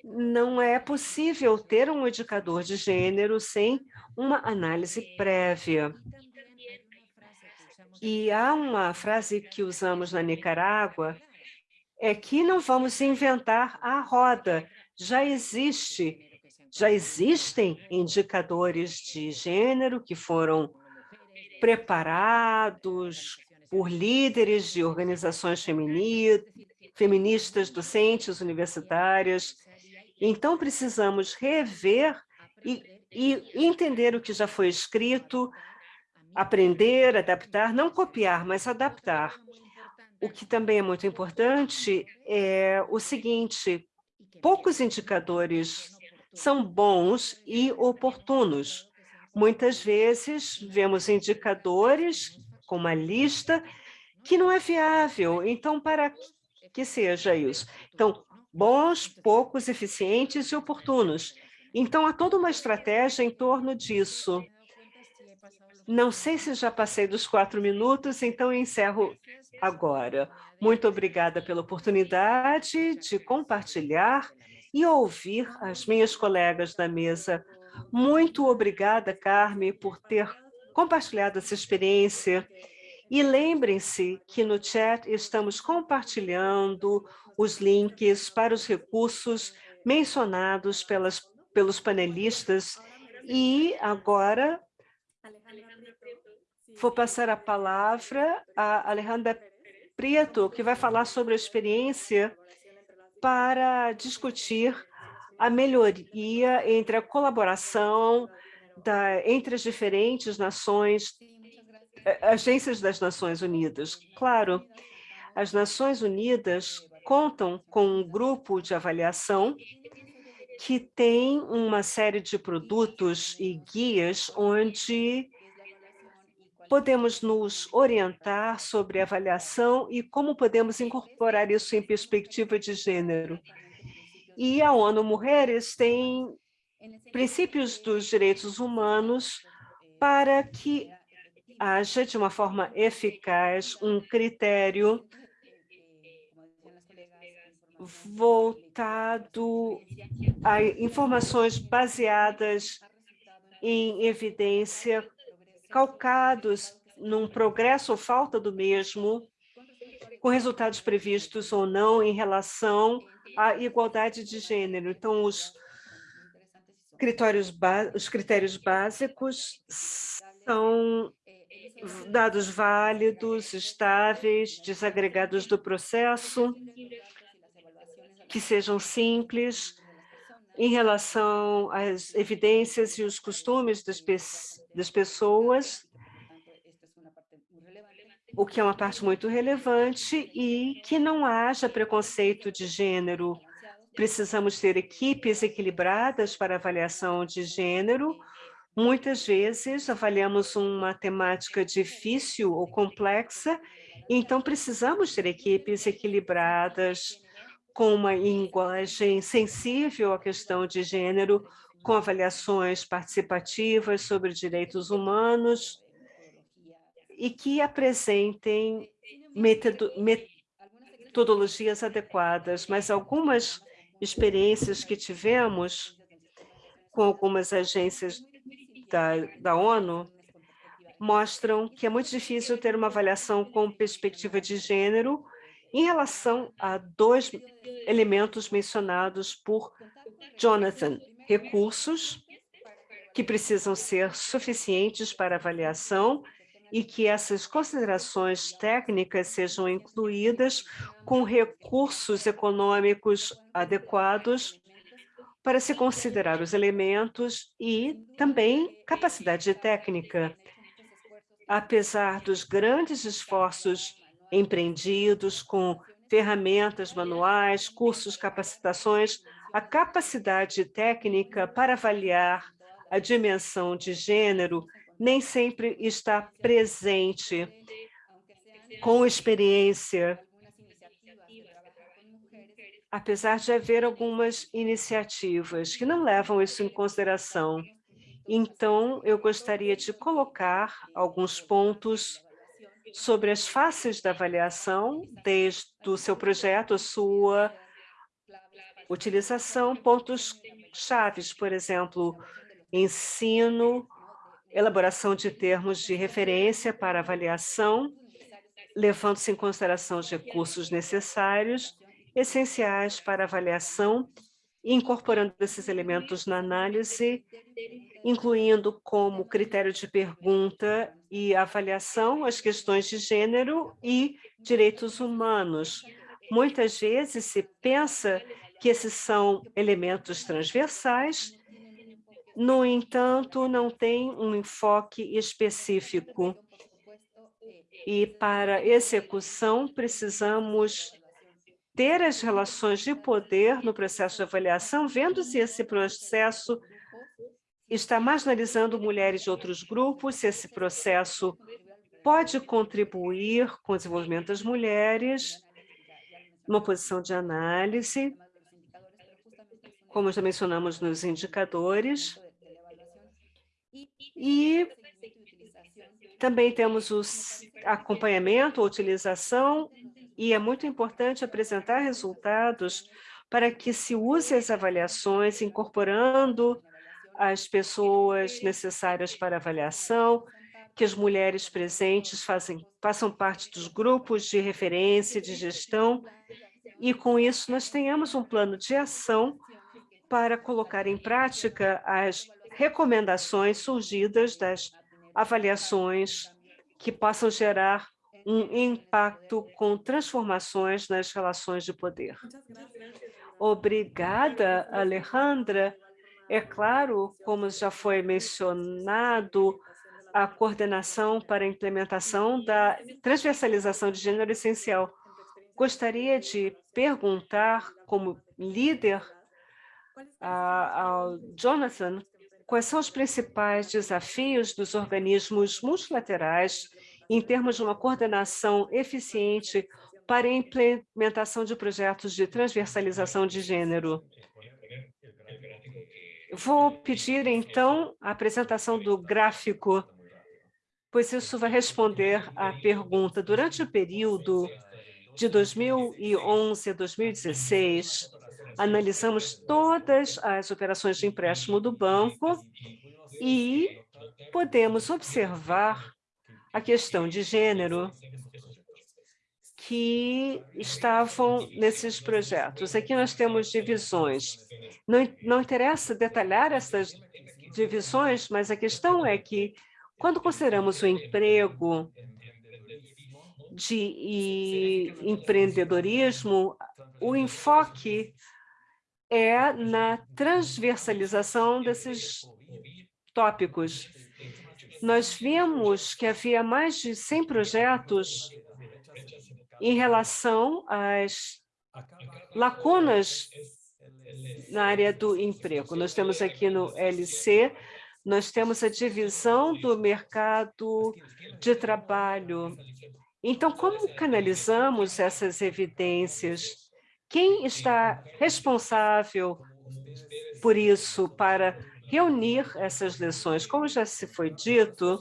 não é possível ter um indicador de gênero sem uma análise prévia. E há uma frase que usamos na Nicarágua, é que não vamos inventar a roda, já existe, já existem indicadores de gênero que foram preparados por líderes de organizações feministas, docentes, universitárias. Então, precisamos rever e, e entender o que já foi escrito, aprender, adaptar, não copiar, mas adaptar. O que também é muito importante é o seguinte, poucos indicadores são bons e oportunos. Muitas vezes vemos indicadores com uma lista que não é viável. Então, para que seja isso? Então, bons, poucos, eficientes e oportunos. Então, há toda uma estratégia em torno disso. Não sei se já passei dos quatro minutos, então encerro agora. Muito obrigada pela oportunidade de compartilhar e ouvir as minhas colegas da mesa. Muito obrigada, Carme, por ter compartilhado essa experiência. E lembrem-se que no chat estamos compartilhando os links para os recursos mencionados pelas, pelos panelistas. E agora vou passar a palavra a Alejandra Prieto, que vai falar sobre a experiência para discutir a melhoria entre a colaboração da, entre as diferentes nações, agências das Nações Unidas. Claro, as Nações Unidas contam com um grupo de avaliação que tem uma série de produtos e guias onde podemos nos orientar sobre avaliação e como podemos incorporar isso em perspectiva de gênero. E a ONU Mulheres tem princípios dos direitos humanos para que haja, de uma forma eficaz, um critério voltado a informações baseadas em evidência calcados num progresso ou falta do mesmo, com resultados previstos ou não em relação à igualdade de gênero. Então, os critérios, os critérios básicos são dados válidos, estáveis, desagregados do processo, que sejam simples, em relação às evidências e os costumes das, pe das pessoas, o que é uma parte muito relevante, e que não haja preconceito de gênero. Precisamos ter equipes equilibradas para avaliação de gênero. Muitas vezes avaliamos uma temática difícil ou complexa, então precisamos ter equipes equilibradas com uma linguagem sensível à questão de gênero, com avaliações participativas sobre direitos humanos e que apresentem metodologias adequadas, mas algumas experiências que tivemos com algumas agências da, da ONU mostram que é muito difícil ter uma avaliação com perspectiva de gênero em relação a dois elementos mencionados por Jonathan, recursos que precisam ser suficientes para avaliação e que essas considerações técnicas sejam incluídas com recursos econômicos adequados para se considerar os elementos e também capacidade técnica. Apesar dos grandes esforços empreendidos com ferramentas manuais, cursos, capacitações, a capacidade técnica para avaliar a dimensão de gênero nem sempre está presente com experiência, apesar de haver algumas iniciativas que não levam isso em consideração. Então, eu gostaria de colocar alguns pontos sobre as faces da avaliação, desde o seu projeto, sua utilização, pontos chaves, por exemplo, ensino, elaboração de termos de referência para avaliação, levando-se em consideração os recursos necessários, essenciais para avaliação, incorporando esses elementos na análise, incluindo como critério de pergunta e avaliação as questões de gênero e direitos humanos. Muitas vezes se pensa que esses são elementos transversais, no entanto, não tem um enfoque específico. E para execução, precisamos ter as relações de poder no processo de avaliação, vendo se esse processo está marginalizando mulheres de outros grupos, se esse processo pode contribuir com o desenvolvimento das mulheres, uma posição de análise, como já mencionamos nos indicadores, e também temos o acompanhamento, utilização, e é muito importante apresentar resultados para que se use as avaliações, incorporando as pessoas necessárias para avaliação, que as mulheres presentes fazem, façam parte dos grupos de referência, de gestão, e com isso nós tenhamos um plano de ação para colocar em prática as recomendações surgidas das avaliações que possam gerar um impacto com transformações nas relações de poder. Obrigada, Alejandra. É claro, como já foi mencionado, a coordenação para a implementação da transversalização de gênero é essencial. Gostaria de perguntar, como líder, ao Jonathan, quais são os principais desafios dos organismos multilaterais em termos de uma coordenação eficiente para a implementação de projetos de transversalização de gênero. Vou pedir, então, a apresentação do gráfico, pois isso vai responder à pergunta. Durante o período de 2011 a 2016, analisamos todas as operações de empréstimo do banco e podemos observar a questão de gênero que estavam nesses projetos. Aqui nós temos divisões. Não, não interessa detalhar essas divisões, mas a questão é que, quando consideramos o emprego de empreendedorismo, o enfoque é na transversalização desses tópicos. Nós vimos que havia mais de 100 projetos em relação às lacunas na área do emprego. Nós temos aqui no LC, nós temos a divisão do mercado de trabalho. Então, como canalizamos essas evidências? Quem está responsável por isso, para reunir essas lições? Como já se foi dito,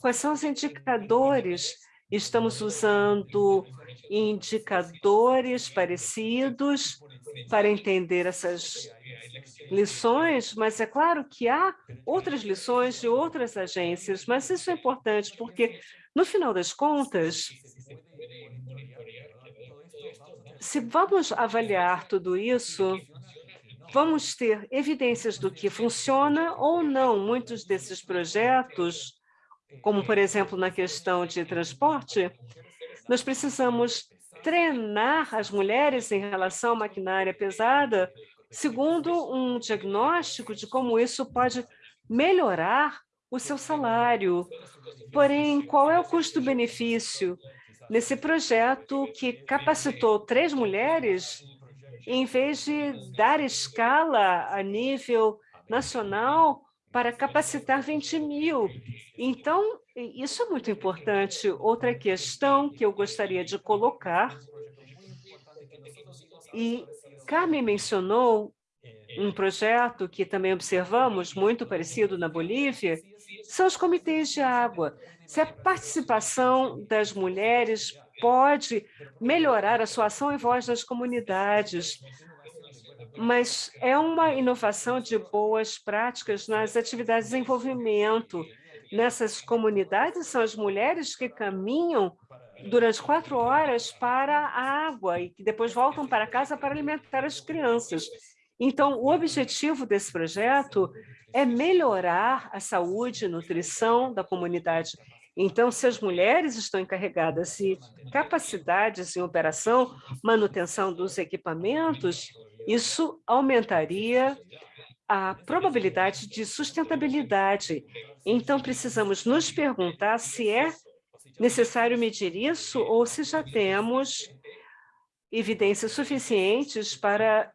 quais são os indicadores Estamos usando indicadores parecidos para entender essas lições, mas é claro que há outras lições de outras agências, mas isso é importante porque, no final das contas, se vamos avaliar tudo isso, vamos ter evidências do que funciona ou não. Muitos desses projetos como, por exemplo, na questão de transporte, nós precisamos treinar as mulheres em relação à maquinária pesada, segundo um diagnóstico de como isso pode melhorar o seu salário. Porém, qual é o custo-benefício nesse projeto que capacitou três mulheres, em vez de dar escala a nível nacional para capacitar 20 mil. Então, isso é muito importante. Outra questão que eu gostaria de colocar, e Carmen mencionou um projeto que também observamos, muito parecido na Bolívia, são os comitês de água. Se a participação das mulheres pode melhorar a sua ação e voz das comunidades, mas é uma inovação de boas práticas nas atividades de desenvolvimento. Nessas comunidades, são as mulheres que caminham durante quatro horas para a água e que depois voltam para casa para alimentar as crianças. Então, o objetivo desse projeto é melhorar a saúde e nutrição da comunidade. Então, se as mulheres estão encarregadas de capacidades em operação, manutenção dos equipamentos, isso aumentaria a probabilidade de sustentabilidade. Então, precisamos nos perguntar se é necessário medir isso ou se já temos evidências suficientes para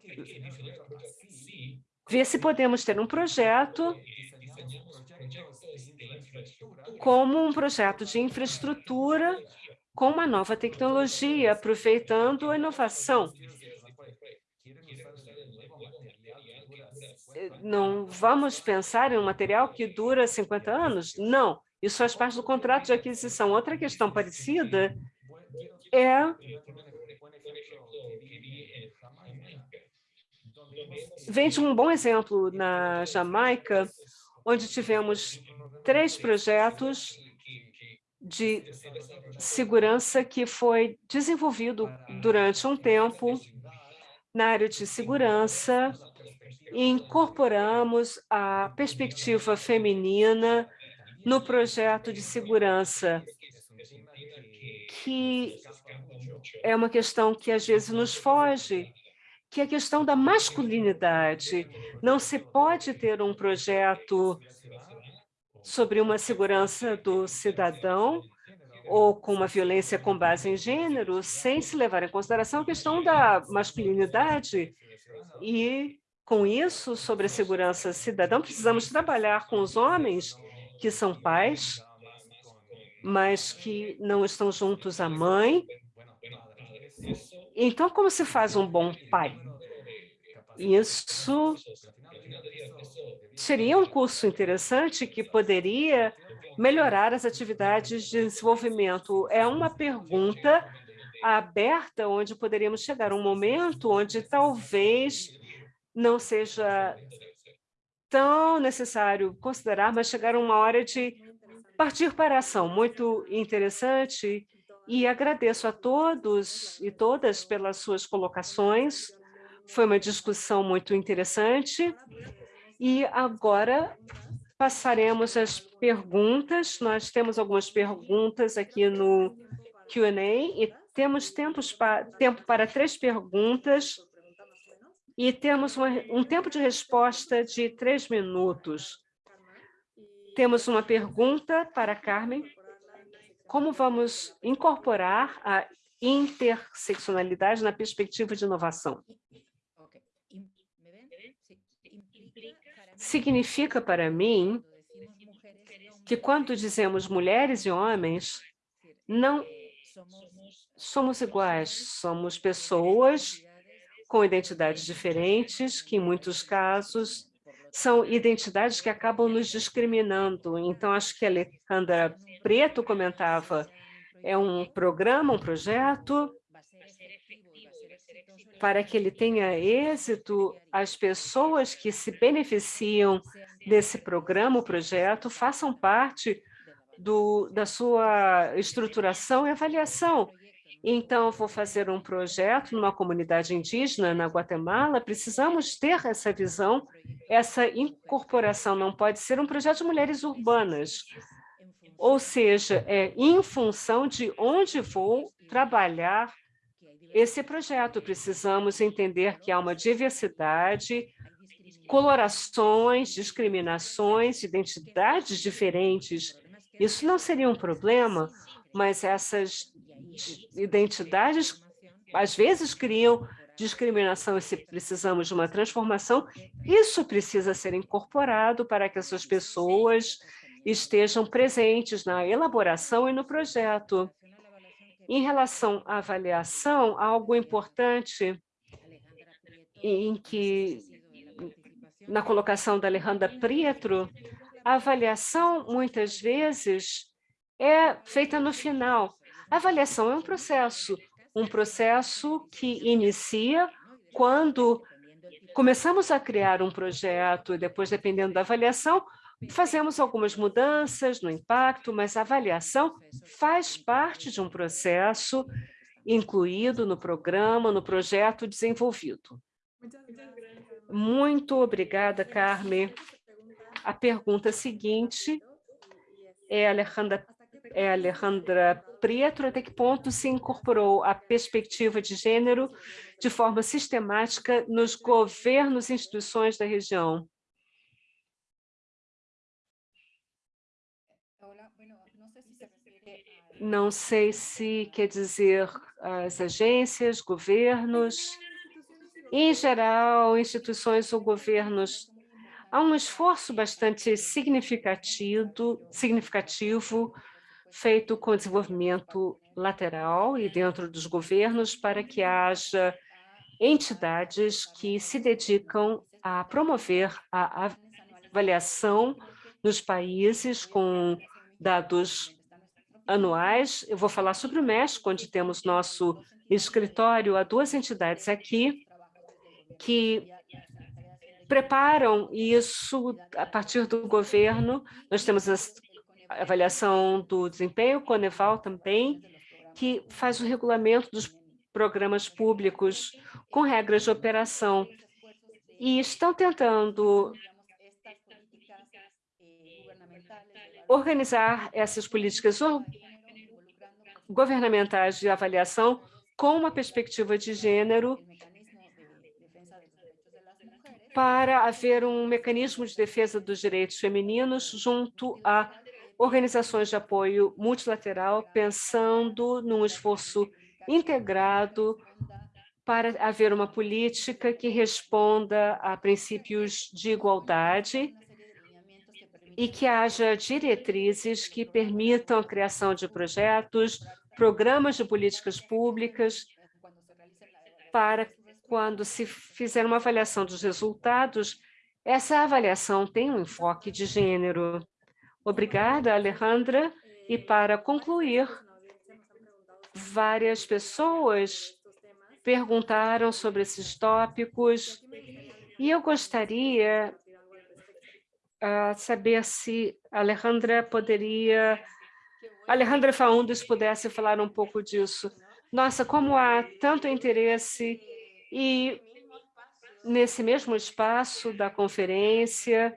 ver se podemos ter um projeto como um projeto de infraestrutura com uma nova tecnologia, aproveitando a inovação. Não vamos pensar em um material que dura 50 anos? Não, isso faz parte do contrato de aquisição. Outra questão parecida é vem de um bom exemplo na Jamaica, onde tivemos três projetos de segurança que foi desenvolvido durante um tempo na área de segurança e incorporamos a perspectiva feminina no projeto de segurança, que é uma questão que às vezes nos foge, que é a questão da masculinidade. Não se pode ter um projeto sobre uma segurança do cidadão ou com uma violência com base em gênero, sem se levar em consideração a questão da masculinidade. E, com isso, sobre a segurança cidadã, precisamos trabalhar com os homens que são pais, mas que não estão juntos à mãe. Então, como se faz um bom pai? Isso seria um curso interessante que poderia melhorar as atividades de desenvolvimento. É uma pergunta aberta, onde poderíamos chegar um momento onde talvez não seja tão necessário considerar, mas chegar uma hora de partir para a ação. Muito interessante e agradeço a todos e todas pelas suas colocações. Foi uma discussão muito interessante. E agora passaremos às perguntas. Nós temos algumas perguntas aqui no Q&A e temos pa tempo para três perguntas e temos uma, um tempo de resposta de três minutos. Temos uma pergunta para Carmen. Como vamos incorporar a interseccionalidade na perspectiva de inovação? Significa para mim que quando dizemos mulheres e homens, não somos iguais, somos pessoas com identidades diferentes, que em muitos casos são identidades que acabam nos discriminando. Então, acho que a Alejandra Preto comentava, é um programa, um projeto, para que ele tenha êxito, as pessoas que se beneficiam desse programa, o projeto, façam parte do, da sua estruturação e avaliação. Então, vou fazer um projeto numa comunidade indígena na Guatemala, precisamos ter essa visão, essa incorporação não pode ser um projeto de mulheres urbanas, ou seja, é em função de onde vou trabalhar esse projeto. Precisamos entender que há uma diversidade, colorações, discriminações, identidades diferentes. Isso não seria um problema, mas essas identidades, às vezes, criam discriminação e se precisamos de uma transformação, isso precisa ser incorporado para que essas pessoas estejam presentes na elaboração e no projeto. Em relação à avaliação, algo importante em que, na colocação da Alejandra Prietro, a avaliação, muitas vezes, é feita no final, a avaliação é um processo, um processo que inicia quando começamos a criar um projeto e depois, dependendo da avaliação, fazemos algumas mudanças no impacto, mas a avaliação faz parte de um processo incluído no programa, no projeto desenvolvido. Muito obrigada, Carmen. A pergunta seguinte é Alejandra é Alejandra Prieto, até que ponto se incorporou a perspectiva de gênero de forma sistemática nos governos e instituições da região? Não sei se quer dizer as agências, governos, em geral, instituições ou governos. Há um esforço bastante significativo, significativo feito com desenvolvimento lateral e dentro dos governos para que haja entidades que se dedicam a promover a avaliação nos países com dados anuais. Eu vou falar sobre o México, onde temos nosso escritório. Há duas entidades aqui que preparam isso a partir do governo. Nós temos a avaliação do desempenho, Coneval também, que faz o regulamento dos programas públicos com regras de operação. E estão tentando organizar essas políticas governamentais de avaliação com uma perspectiva de gênero para haver um mecanismo de defesa dos direitos femininos junto a organizações de apoio multilateral, pensando num esforço integrado para haver uma política que responda a princípios de igualdade e que haja diretrizes que permitam a criação de projetos, programas de políticas públicas para quando se fizer uma avaliação dos resultados, essa avaliação tem um enfoque de gênero. Obrigada, Alejandra. E para concluir, várias pessoas perguntaram sobre esses tópicos e eu gostaria a saber se Alejandra poderia, Alejandra Faundes pudesse falar um pouco disso. Nossa, como há tanto interesse e nesse mesmo espaço da conferência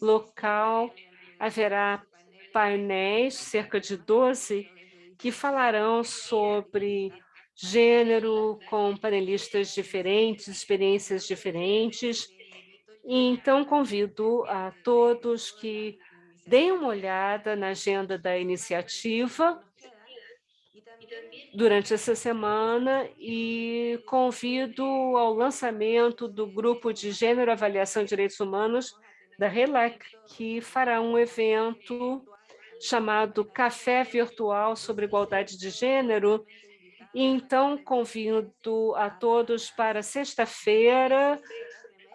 local haverá painéis, cerca de 12, que falarão sobre gênero com panelistas diferentes, experiências diferentes, então, convido a todos que deem uma olhada na agenda da iniciativa durante essa semana e convido ao lançamento do Grupo de Gênero, Avaliação de Direitos Humanos da RELAC, que fará um evento chamado Café Virtual sobre Igualdade de Gênero. E, então, convido a todos para sexta-feira,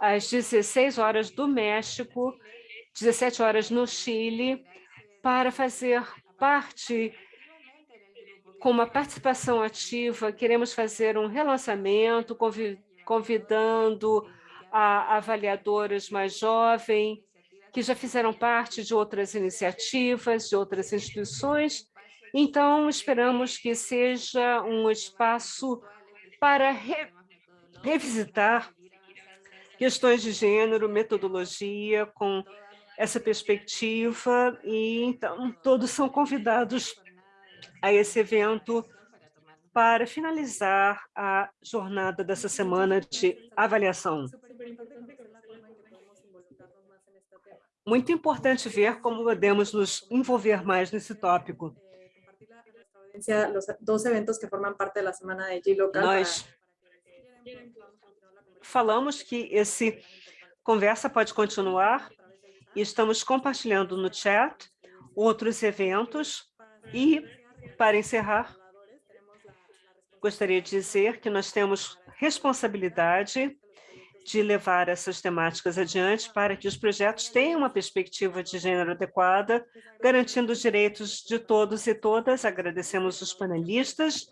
às 16 horas do México, 17 horas no Chile, para fazer parte com uma participação ativa, queremos fazer um relançamento, convidando a avaliadoras mais jovens, que já fizeram parte de outras iniciativas, de outras instituições. Então, esperamos que seja um espaço para re revisitar questões de gênero, metodologia, com essa perspectiva, e então todos são convidados a esse evento para finalizar a jornada dessa semana de avaliação. Muito importante ver como podemos nos envolver mais nesse tópico. Nós falamos que esse conversa pode continuar. E estamos compartilhando no chat outros eventos. E, para encerrar, gostaria de dizer que nós temos responsabilidade de levar essas temáticas adiante para que os projetos tenham uma perspectiva de gênero adequada, garantindo os direitos de todos e todas. Agradecemos os panelistas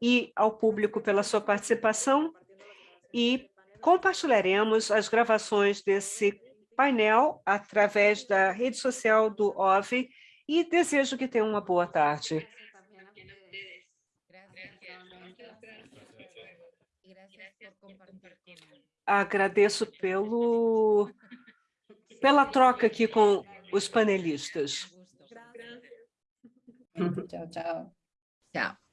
e ao público pela sua participação. E compartilharemos as gravações desse painel através da rede social do OV e desejo que tenham uma boa tarde. Agradeço pelo, pela troca aqui com os panelistas. Tchau, tchau. Tchau.